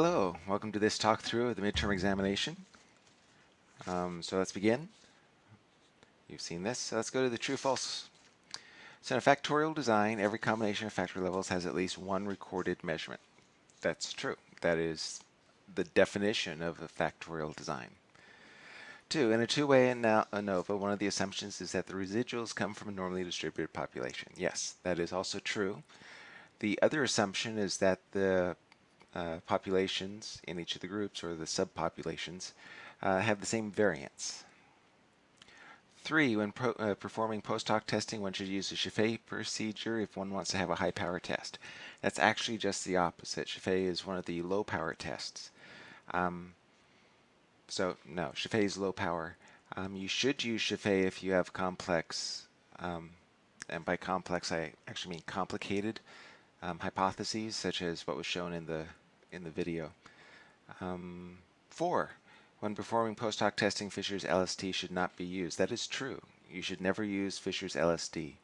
Hello, welcome to this talk through of the midterm examination. Um, so let's begin. You've seen this, so let's go to the true false. So in a factorial design, every combination of factor levels has at least one recorded measurement. That's true. That is the definition of a factorial design. Two, in a two-way ANOVA, one of the assumptions is that the residuals come from a normally distributed population. Yes, that is also true. The other assumption is that the uh, populations in each of the groups or the subpopulations uh, have the same variance. Three, when pro, uh, performing post hoc testing, one should use a Scheffé procedure if one wants to have a high power test. That's actually just the opposite. Scheffé is one of the low power tests. Um, so no, Scheffé is low power. Um, you should use Scheffé if you have complex, um, and by complex I actually mean complicated um, hypotheses, such as what was shown in the in the video. Um, four, when performing post hoc testing, Fisher's LSD should not be used. That is true. You should never use Fisher's LSD.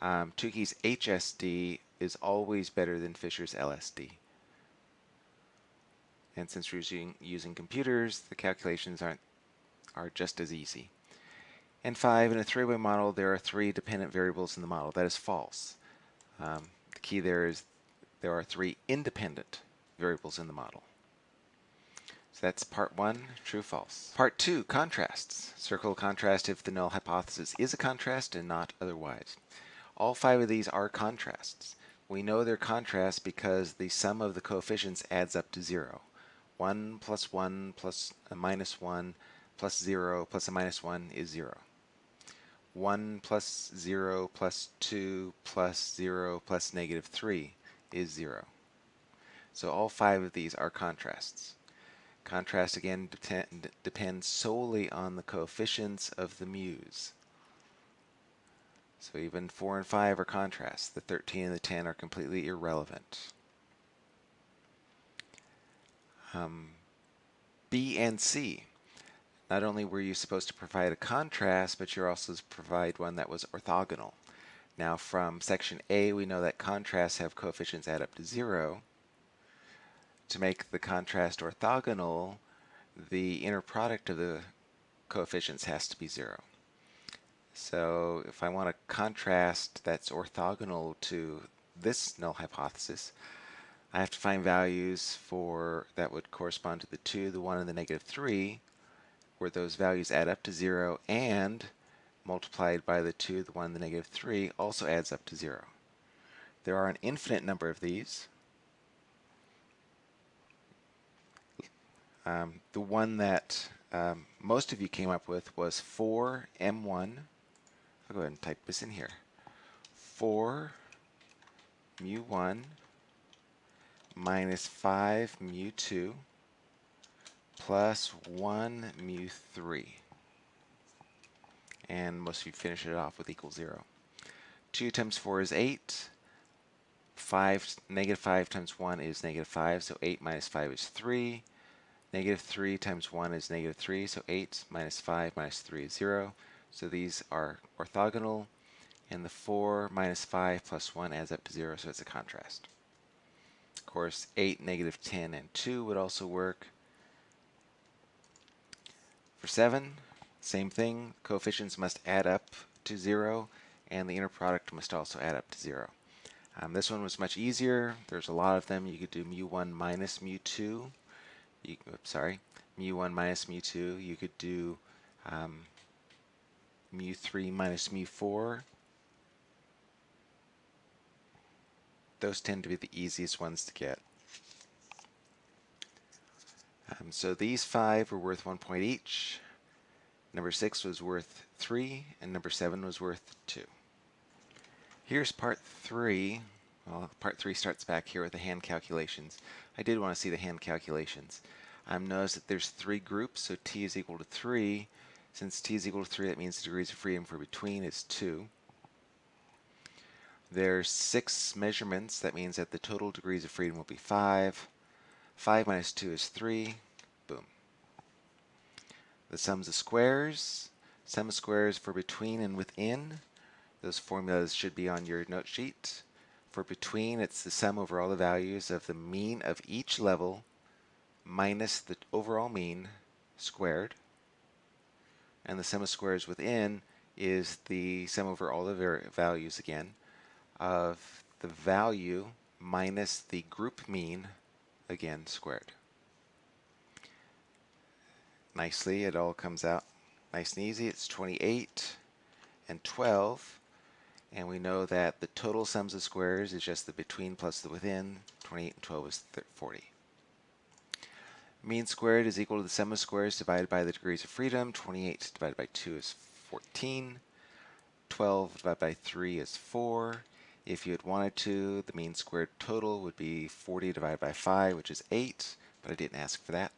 Um, Tukey's HSD is always better than Fisher's LSD. And since we're using, using computers, the calculations aren't are just as easy. And five, in a three-way model, there are three dependent variables in the model. That is false. Um, the key there is there are three independent variables in the model. So that's part one, true, false. Part two, contrasts. Circle contrast if the null hypothesis is a contrast and not otherwise. All five of these are contrasts. We know they're contrasts because the sum of the coefficients adds up to zero. 1 plus 1 plus a minus 1 plus 0 plus a minus 1 is 0. 1 plus 0 plus 2 plus 0 plus negative 3 is 0. So all five of these are contrasts. Contrast again depend, depends solely on the coefficients of the mu's. So even 4 and 5 are contrasts. The 13 and the 10 are completely irrelevant. Um, B and C. Not only were you supposed to provide a contrast, but you're also to provide one that was orthogonal. Now from section A, we know that contrasts have coefficients add up to 0 to make the contrast orthogonal, the inner product of the coefficients has to be zero. So if I want a contrast that's orthogonal to this null hypothesis, I have to find values for that would correspond to the 2, the 1, and the negative 3, where those values add up to 0, and multiplied by the 2, the 1, the negative 3 also adds up to 0. There are an infinite number of these, Um, the one that um, most of you came up with was 4m1. I'll go ahead and type this in here. 4 mu1 minus 5 mu2 plus 1 mu3. And most of you finish it off with equal 0. 2 times 4 is 8. 5, negative 5 times 1 is negative 5, so 8 minus 5 is 3. Negative 3 times 1 is negative 3, so 8 minus 5 minus 3 is 0. So these are orthogonal, and the 4 minus 5 plus 1 adds up to 0, so it's a contrast. Of course, 8, negative 10, and 2 would also work. For 7, same thing. Coefficients must add up to 0, and the inner product must also add up to 0. Um, this one was much easier. There's a lot of them. You could do mu1 minus mu2 you, oops, sorry, mu1 minus mu2, you could do um, mu3 minus mu4. Those tend to be the easiest ones to get. Um, so these five were worth one point each. Number six was worth three, and number seven was worth two. Here's part three. Well, part three starts back here with the hand calculations. I did want to see the hand calculations. Um, notice that there's three groups, so t is equal to 3. Since t is equal to 3, that means the degrees of freedom for between is 2. There's six measurements. That means that the total degrees of freedom will be 5. 5 minus 2 is 3. Boom. The sums of squares. Sum of squares for between and within. Those formulas should be on your note sheet. For between, it's the sum over all the values of the mean of each level minus the overall mean squared. And the sum of squares within is the sum over all the values again of the value minus the group mean again squared. Nicely, it all comes out nice and easy. It's 28 and 12. And we know that the total sums of squares is just the between plus the within. 28 and 12 is 40. Mean squared is equal to the sum of squares divided by the degrees of freedom. 28 divided by 2 is 14. 12 divided by 3 is 4. If you had wanted to, the mean squared total would be 40 divided by 5, which is 8, but I didn't ask for that.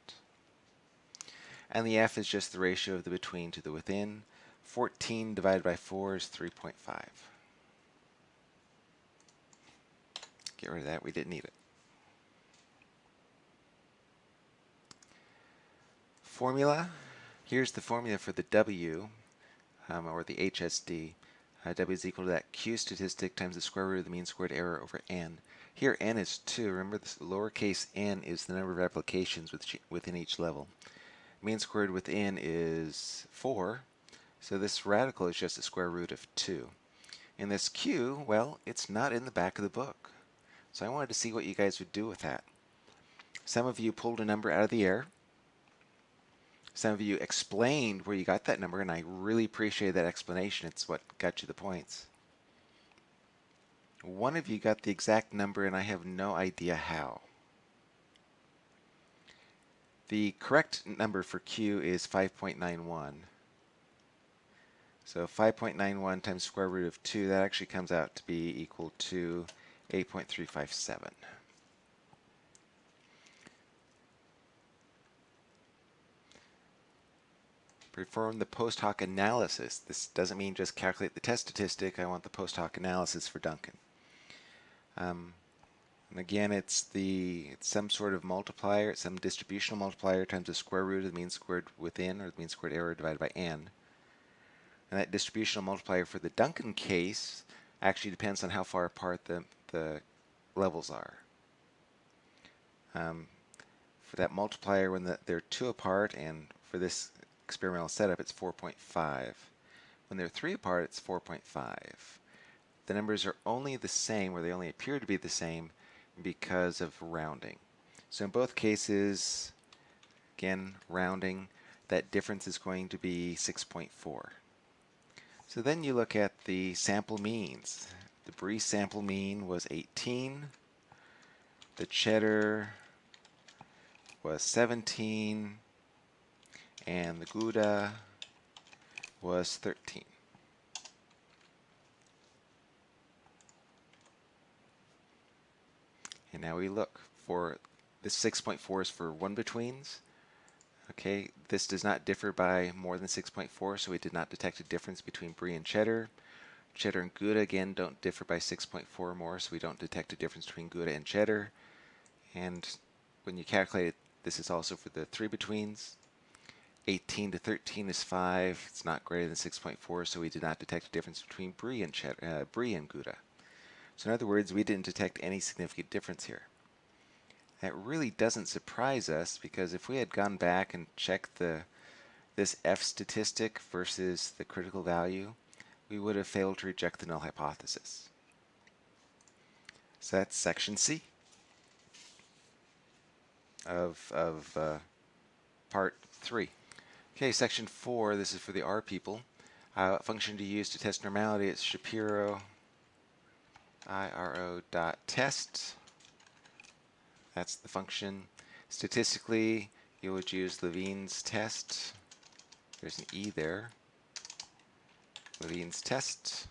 And the f is just the ratio of the between to the within. 14 divided by 4 is 3.5. Get rid of that, we didn't need it. Formula, here's the formula for the W, um, or the HSD. Uh, w is equal to that q statistic times the square root of the mean squared error over n. Here n is 2. Remember this lowercase n is the number of applications within each level. Mean squared within is 4. So this radical is just the square root of 2. And this q, well, it's not in the back of the book. So I wanted to see what you guys would do with that. Some of you pulled a number out of the air. Some of you explained where you got that number, and I really appreciate that explanation. It's what got you the points. One of you got the exact number, and I have no idea how. The correct number for Q is 5.91. So 5.91 times square root of 2, that actually comes out to be equal to 8.357. Perform the post hoc analysis. This doesn't mean just calculate the test statistic. I want the post hoc analysis for Duncan. Um, and again, it's the it's some sort of multiplier, some distributional multiplier times the square root of the mean squared within, or the mean squared error divided by n. And that distributional multiplier for the Duncan case actually depends on how far apart the, the levels are. Um, for that multiplier, when the, they're two apart, and for this experimental setup, it's 4.5. When they're three apart, it's 4.5. The numbers are only the same, or they only appear to be the same, because of rounding. So in both cases, again, rounding, that difference is going to be 6.4. So then you look at the sample means. The Brie sample mean was 18. The cheddar was 17 and the Gouda was 13. And now we look for this 6.4 is for one betweens. Okay, this does not differ by more than 6.4, so we did not detect a difference between Brie and cheddar. Cheddar and Gouda, again, don't differ by 6.4 or more, so we don't detect a difference between Gouda and cheddar. And when you calculate it, this is also for the three betweens. 18 to 13 is 5. It's not greater than 6.4, so we did not detect a difference between Brie and, cheddar, uh, Brie and Gouda. So in other words, we didn't detect any significant difference here. That really doesn't surprise us because if we had gone back and checked the this F statistic versus the critical value, we would have failed to reject the null hypothesis. So that's section C of, of uh, part 3. Okay, section 4, this is for the R people. Uh, function to use to test normality, it's Shapiro IRO dot test. That's the function. Statistically, you would use Levene's test. There's an E there. Levene's test.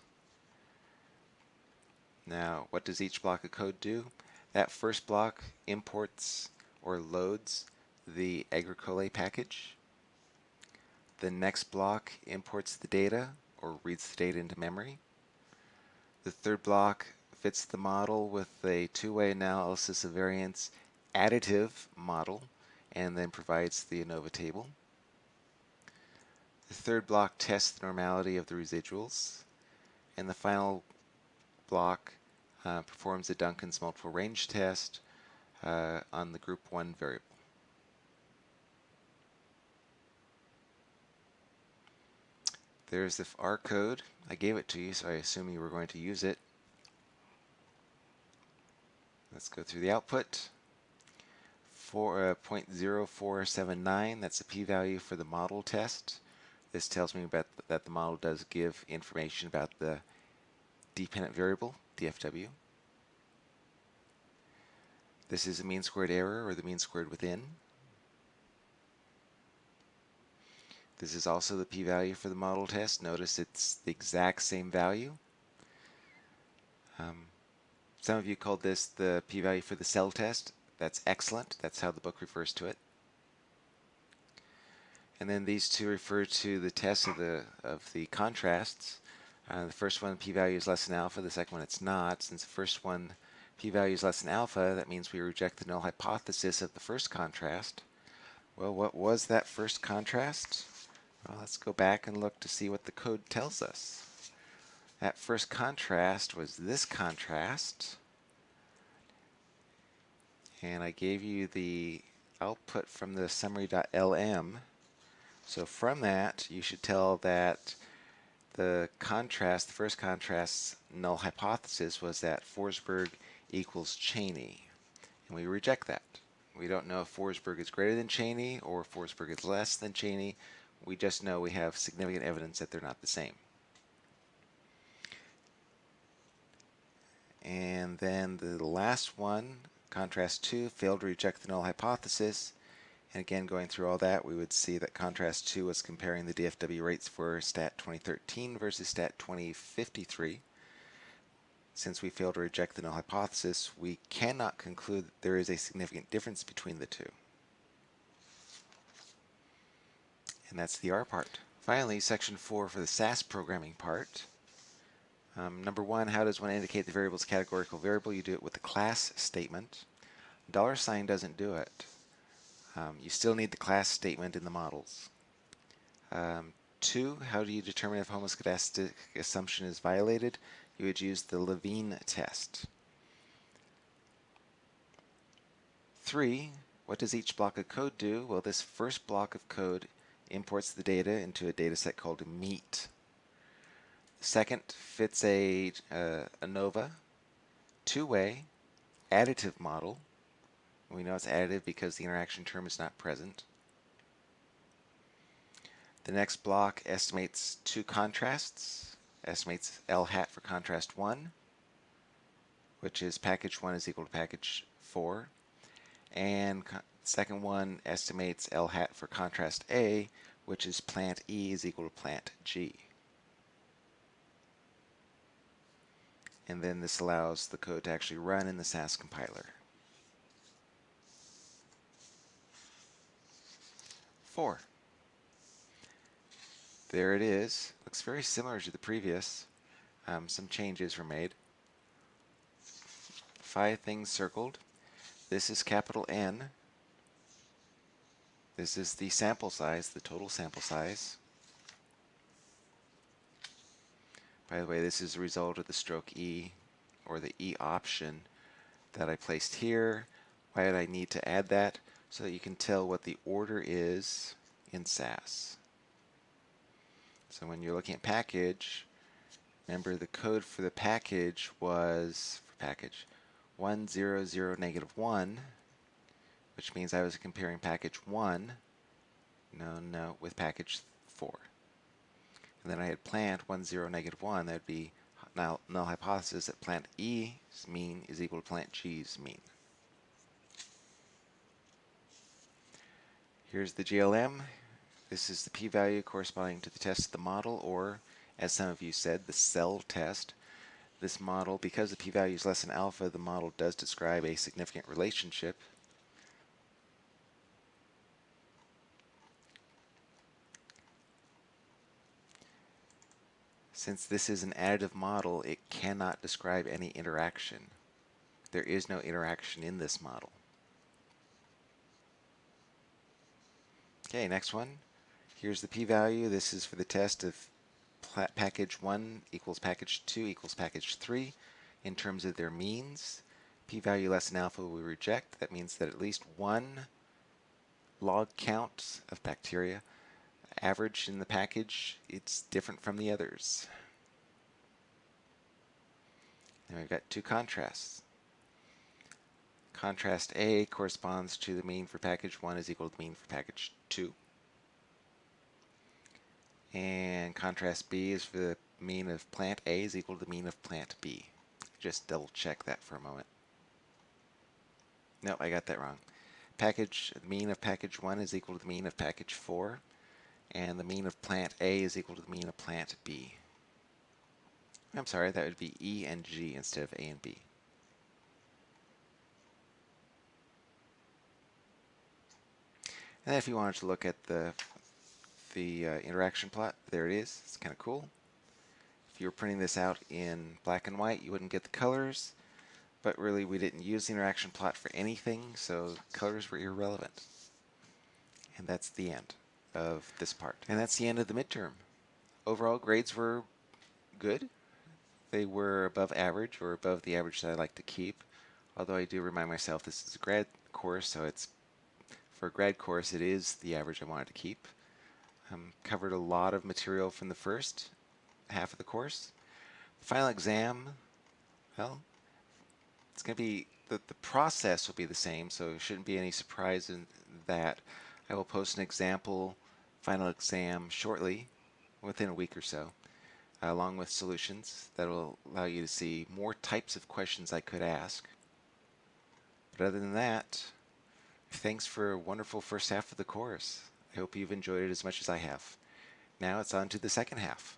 Now, what does each block of code do? That first block imports or loads the agricolae package. The next block imports the data or reads the data into memory. The third block fits the model with a two-way analysis of variance additive model and then provides the ANOVA table. The third block tests the normality of the residuals. And the final block uh, performs a Duncan's multiple range test uh, on the group 1 variable. There's the R code. I gave it to you, so I assume you were going to use it. Let's go through the output. For uh, 0.0479, that's the p-value for the model test. This tells me about th that the model does give information about the dependent variable, DFW. This is the mean squared error, or the mean squared within. This is also the p-value for the model test. Notice it's the exact same value. Um, some of you called this the p-value for the cell test. That's excellent. That's how the book refers to it. And then these two refer to the test of the of the contrasts. Uh, the first one, p-value is less than alpha. The second one, it's not. Since the first one, p-value is less than alpha, that means we reject the null hypothesis of the first contrast. Well, what was that first contrast? Well, let's go back and look to see what the code tells us. That first contrast was this contrast. And I gave you the output from the summary.lm. So from that, you should tell that the contrast, the first contrast's null hypothesis was that Forsberg equals Cheney. And we reject that. We don't know if Forsberg is greater than Cheney or Forsberg is less than Cheney. We just know we have significant evidence that they're not the same. And then the last one, contrast 2, failed to reject the null hypothesis. And again, going through all that, we would see that contrast 2 was comparing the DFW rates for STAT 2013 versus STAT 2053. Since we failed to reject the null hypothesis, we cannot conclude that there is a significant difference between the two. and that's the R part. Finally, section 4 for the SAS programming part. Um, number one, how does one indicate the variable variable's categorical variable? You do it with the class statement. Dollar sign doesn't do it. Um, you still need the class statement in the models. Um, two, how do you determine if homoscedastic assumption is violated? You would use the Levene test. Three, what does each block of code do? Well, this first block of code imports the data into a data set called meat. Second fits a uh, ANOVA two-way additive model. We know it's additive because the interaction term is not present. The next block estimates two contrasts, estimates L hat for contrast 1, which is package 1 is equal to package 4, and Second one estimates L hat for contrast A, which is plant E is equal to plant G. And then this allows the code to actually run in the SAS compiler. Four. There it is. Looks very similar to the previous. Um, some changes were made. Five things circled. This is capital N. This is the sample size, the total sample size. By the way, this is a result of the stroke E or the E option that I placed here. Why did I need to add that? So that you can tell what the order is in SAS. So when you're looking at package, remember the code for the package was, for package, 100 negative 1 which means I was comparing package 1, no, no, with package 4. And then I had plant 1, 0, negative 1, that would be null, null hypothesis that plant E's mean is equal to plant G's mean. Here's the GLM. This is the p-value corresponding to the test of the model, or, as some of you said, the cell test. This model, because the p-value is less than alpha, the model does describe a significant relationship Since this is an additive model, it cannot describe any interaction. There is no interaction in this model. Okay, next one. Here's the p-value. This is for the test of package 1 equals package 2 equals package 3 in terms of their means. p-value less than alpha we reject. That means that at least one log count of bacteria average in the package, it's different from the others. And we've got two contrasts. Contrast A corresponds to the mean for package 1 is equal to the mean for package 2. And contrast B is for the mean of plant A is equal to the mean of plant B. Just double check that for a moment. No, I got that wrong. Package mean of package 1 is equal to the mean of package 4 and the mean of plant A is equal to the mean of plant B. I'm sorry, that would be E and G instead of A and B. And if you wanted to look at the the uh, interaction plot, there it is. It's kind of cool. If you were printing this out in black and white, you wouldn't get the colors, but really we didn't use the interaction plot for anything, so colors were irrelevant. And that's the end of this part. And that's the end of the midterm. Overall grades were good. They were above average or above the average that I like to keep. Although I do remind myself this is a grad course, so it's for a grad course it is the average I wanted to keep. Um, covered a lot of material from the first half of the course. Final exam, well, it's going to be, the, the process will be the same, so it shouldn't be any surprise in that. I will post an example final exam shortly, within a week or so, uh, along with solutions that will allow you to see more types of questions I could ask. But other than that, thanks for a wonderful first half of the course. I hope you've enjoyed it as much as I have. Now it's on to the second half.